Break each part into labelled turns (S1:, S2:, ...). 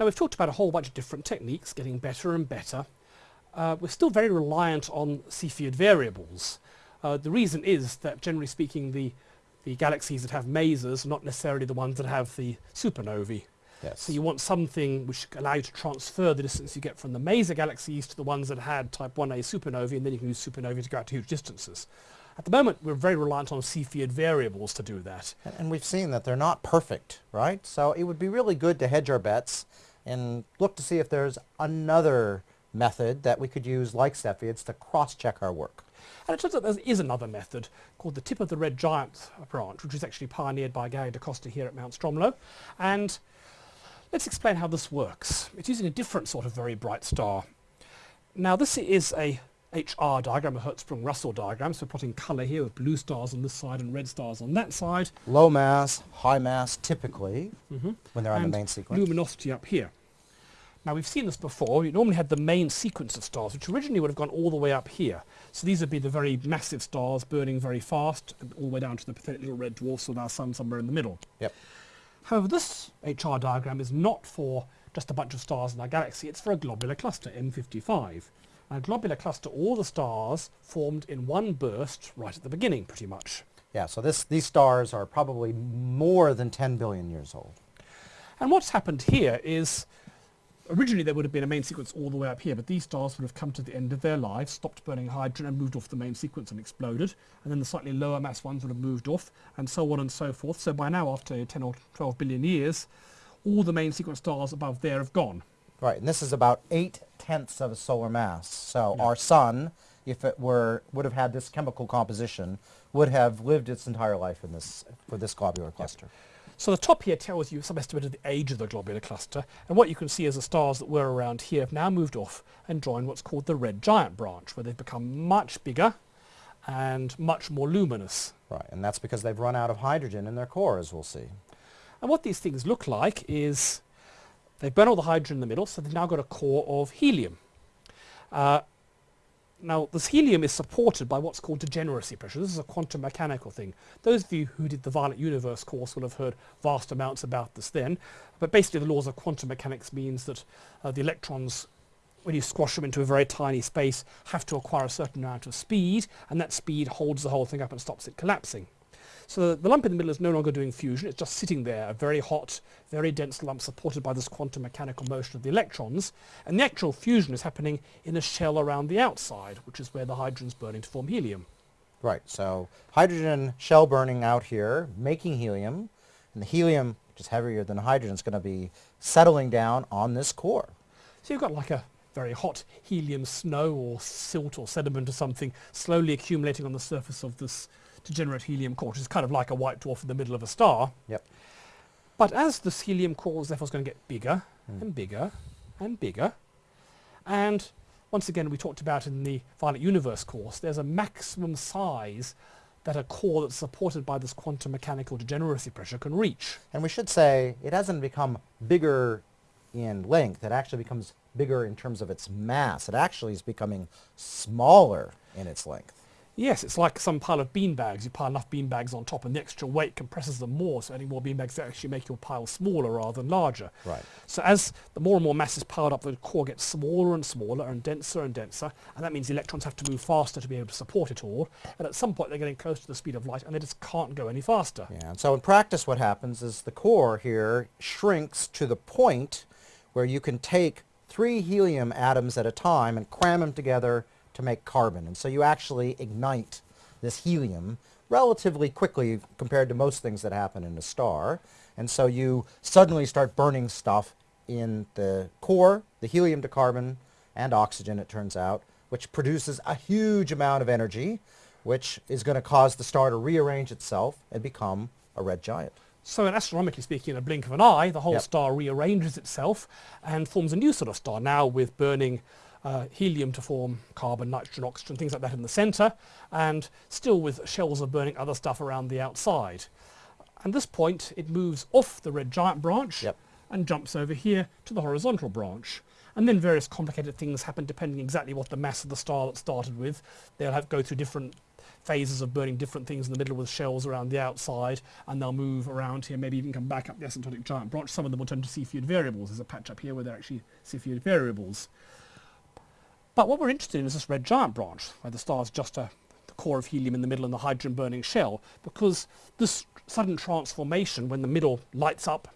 S1: Now we've talked about a whole bunch of different techniques, getting better and better. Uh, we're still very reliant on Cepheid variables. Uh, the reason is that generally speaking the, the galaxies that have masers are not necessarily the ones that have the supernovae.
S2: Yes.
S1: So you want something which allow you to transfer the distance you get from the maser galaxies to the ones that had type 1a supernovae and then you can use supernovae to go out to huge distances. At the moment we're very reliant on Cepheid variables to do that.
S2: And, and we've seen that they're not perfect, right? So it would be really good to hedge our bets and look to see if there's another method that we could use like Cepheids to cross-check our work.
S1: And it turns out there is another method called the tip of the red giant branch, which was actually pioneered by Gary DaCosta here at Mount Stromlo. And let's explain how this works. It's using a different sort of very bright star. Now this is a HR diagram, a Hertzsprung-Russell diagram, so we're plotting colour here with blue stars on this side and red stars on that side.
S2: Low mass, high mass typically
S1: Mhm.
S2: when they're on
S1: and
S2: the main sequence.
S1: luminosity up here. Now we've seen this before. You normally had the main sequence of stars, which originally would have gone all the way up here. So these would be the very massive stars burning very fast, all the way down to the pathetic little red dwarfs with our sun somewhere in the middle.
S2: Yep.
S1: However, this HR diagram is not for just a bunch of stars in our galaxy. It's for a globular cluster, M55. And a globular cluster, all the stars formed in one burst right at the beginning, pretty much.
S2: Yeah, so this, these stars are probably more than 10 billion years old.
S1: And what's happened here is originally there would have been a main sequence all the way up here, but these stars would have come to the end of their lives, stopped burning hydrogen and moved off the main sequence and exploded. And then the slightly lower mass ones would have moved off and so on and so forth. So by now, after 10 or 12 billion years, all the main sequence stars above there have gone.
S2: Right, and this is about eight tenths of a solar mass. So
S1: Yeah.
S2: our sun, if it were would have had this chemical composition, would have lived its entire life in this for this globular cluster.
S1: So the top here tells you some estimate of the age of the globular cluster, and what you can see is the stars that were around here have now moved off and joined what's called the red giant branch, where they've become much bigger and much more luminous.
S2: Right, and that's because they've run out of hydrogen in their core, as we'll see.
S1: And what these things look like is they've burned all the hydrogen in the middle, so they've now got a core of helium. Uh, now, this helium is supported by what's called degeneracy pressure. This is a quantum mechanical thing. Those of you who did the Violent Universe course will have heard vast amounts about this then. But basically the laws of quantum mechanics means that uh, the electrons, when you squash them into a very tiny space, have to acquire a certain amount of speed, and that speed holds the whole thing up and stops it collapsing. So the lump in the middle is no longer doing fusion, it's just sitting there, a very hot, very dense lump supported by this quantum mechanical motion of the electrons, and the actual fusion is happening in a shell around the outside, which is where the hydrogen's burning to form helium.
S2: Right, so hydrogen shell burning out here, making helium, and the helium, which is heavier than hydrogen, is going to be settling down on this core.
S1: So you've got like a very hot helium snow or silt or sediment or something slowly accumulating on the surface of this degenerate helium core, which is kind of like a white dwarf in the middle of a star.
S2: Yep.
S1: But as this helium core is therefore going to get bigger
S2: Hmm.
S1: and bigger and bigger, and once again we talked about in the Violent Universe course, there's a maximum size that a core that's supported by this quantum mechanical degeneracy pressure can reach.
S2: And we should say it hasn't become bigger in length, it actually becomes bigger in terms of its mass. It actually is becoming smaller in its length.
S1: Yes, it's like some pile of beanbags. You pile enough beanbags on top and the extra weight compresses them more, so adding more beanbags actually make your pile smaller rather than larger.
S2: Right.
S1: So as the more and more mass is piled up, the core gets smaller and smaller and denser and denser, and that means the electrons have to move faster to be able to support it all, and at some point they're getting close to the speed of light and they just can't go any faster.
S2: Yeah, and so in practice what happens is the core here shrinks to the point where you can take three helium atoms at a time and cram them together to make carbon. And so you actually ignite this helium relatively quickly compared to most things that happen in a star. And so you suddenly start burning stuff in the core, the helium to carbon and oxygen it turns out, which produces a huge amount of energy, which is going to cause the star to rearrange itself and become a red giant.
S1: So in astronomically speaking, in a blink of an eye, the whole
S2: Yep.
S1: star rearranges itself and forms a new sort of star, now with burning uh, helium to form carbon, nitrogen, oxygen, things like that in the centre, and still with shells of burning other stuff around the outside. At this point, it moves off the red giant branch
S2: Yep.
S1: and jumps over here to the horizontal branch. And then various complicated things happen depending exactly what the mass of the star that started with. They'll have go through different phases of burning different things in the middle with shells around the outside, and they'll move around here, maybe even come back up the asymptotic giant branch. Some of them will turn to Cepheid variables. There's a patch up here where they're actually Cepheid variables. But what we're interested in is this red giant branch, where the star is just a, the core of helium in the middle and the hydrogen burning shell, because this sudden transformation, when the middle lights up,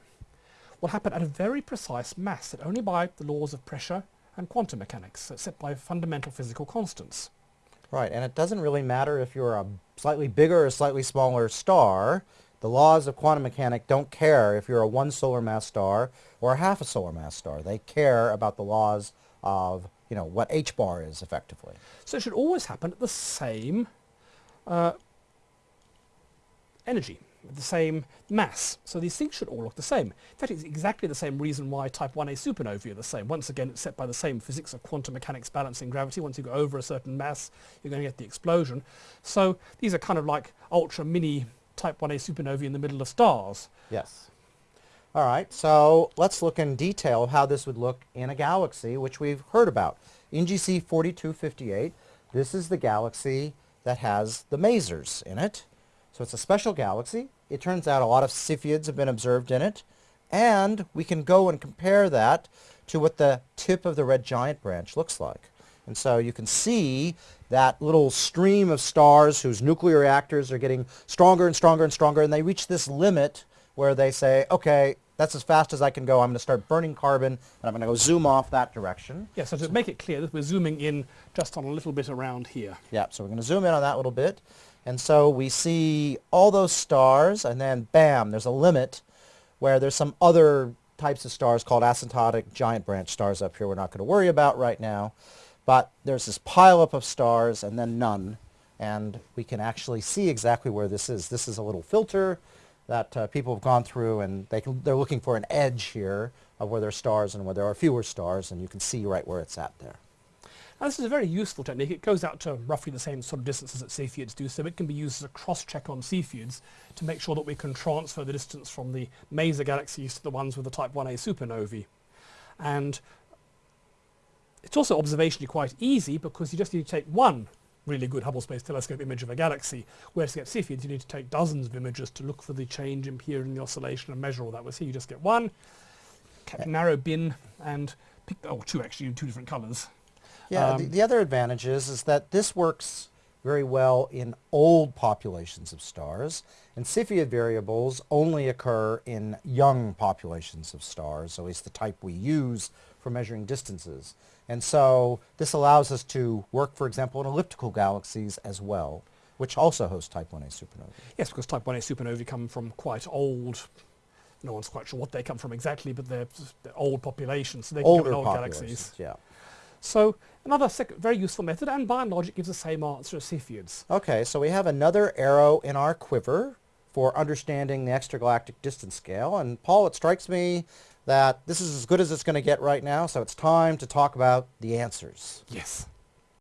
S1: will happen at a very precise mass, set only by the laws of pressure and quantum mechanics, set by fundamental physical constants.
S2: Right, and it doesn't really matter if you're a slightly bigger or slightly smaller star. The laws of quantum mechanics don't care if you're a one solar mass star or a half a solar mass star. They care about the laws of you know, what h bar is effectively.
S1: So it should always happen at the same uh, energy, the same mass. So these things should all look the same. In fact, it's exactly the same reason why type 1a supernovae are the same. Once again, it's set by the same physics of quantum mechanics balancing gravity. Once you go over a certain mass, you're going to get the explosion. So these are kind of like ultra mini type 1a supernovae in the middle of stars.
S2: Yes. All right, so let's look in detail how this would look in a galaxy, which we've heard about. NGC 4258, this is the galaxy that has the masers in it. So it's a special galaxy. It turns out a lot of Cepheids have been observed in it. And we can go and compare that to what the tip of the red giant branch looks like. And so you can see that little stream of stars whose nuclear reactors are getting stronger and stronger and stronger, and they reach this limit where they say, okay, that's as fast as I can go. I'm going to start burning carbon, and I'm going to go zoom off that direction.
S1: Yeah, so to make it clear, that we're zooming in just on a little bit around here.
S2: Yeah, so we're going to zoom in on that little bit. And so we see all those stars, and then bam, there's a limit where there's some other types of stars called asymptotic giant branch stars up here we're not going to worry about right now. But there's this pileup of stars and then none. And we can actually see exactly where this is. This is a little filter that uh, people have gone through and they can, they're looking for an edge here of where there are stars and where there are fewer stars and you can see right where it's at there.
S1: Now this is a very useful technique. It goes out to roughly the same sort of distances that Cepheids do, so it can be used as a cross-check on Cepheids to make sure that we can transfer the distance from the maser galaxies to the ones with the Type 1a supernovae. And it's also observationally quite easy because you just need to take one really good Hubble Space Telescope image of a galaxy, whereas to get Cepheids you need to take dozens of images to look for the change in period in the oscillation and measure all that. Whereas here you just get one, narrow bin, and pick, oh, two actually in two different colours.
S2: Yeah, um, the, the, other advantage is, is that this works very well in old populations of stars, and Cepheid variables only occur in young populations of stars, at least the type we use for measuring distances. And so this allows us to work, for example, in elliptical galaxies as well, which also host type 1a supernovae.
S1: Yes, because type 1a supernovae come from quite old, no one's quite sure what they come from exactly, but they're, they're old populations, so they
S2: Older old
S1: galaxies.
S2: Yeah.
S1: So another very useful method, and by and large it gives the same answer as Cepheids.
S2: Okay, so we have another arrow in our quiver for understanding the extragalactic distance scale. And Paul, it strikes me that this is as good as it's going to get right now, so it's time to talk about the answers.
S1: Yes.